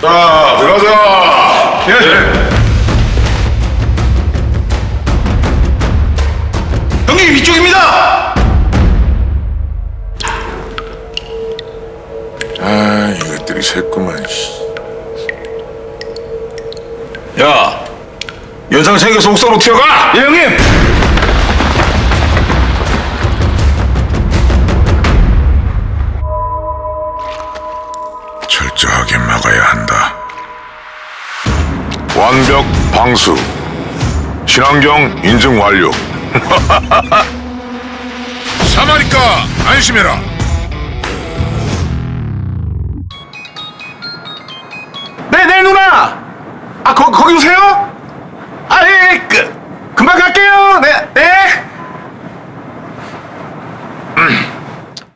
자, 들어가자. 예. 형님 이쪽입니다. 아, 이것들이 새구만. 씨. 야, 연상 생겨서 옥상으로 튀어가. 예 형님. 철저하게 막아야 한다. 완벽 방수. 친환경 인증 완료. 사마니까 안심해라. 네, 네 누나. 아 거, 거기 오세요? 아 예. 네.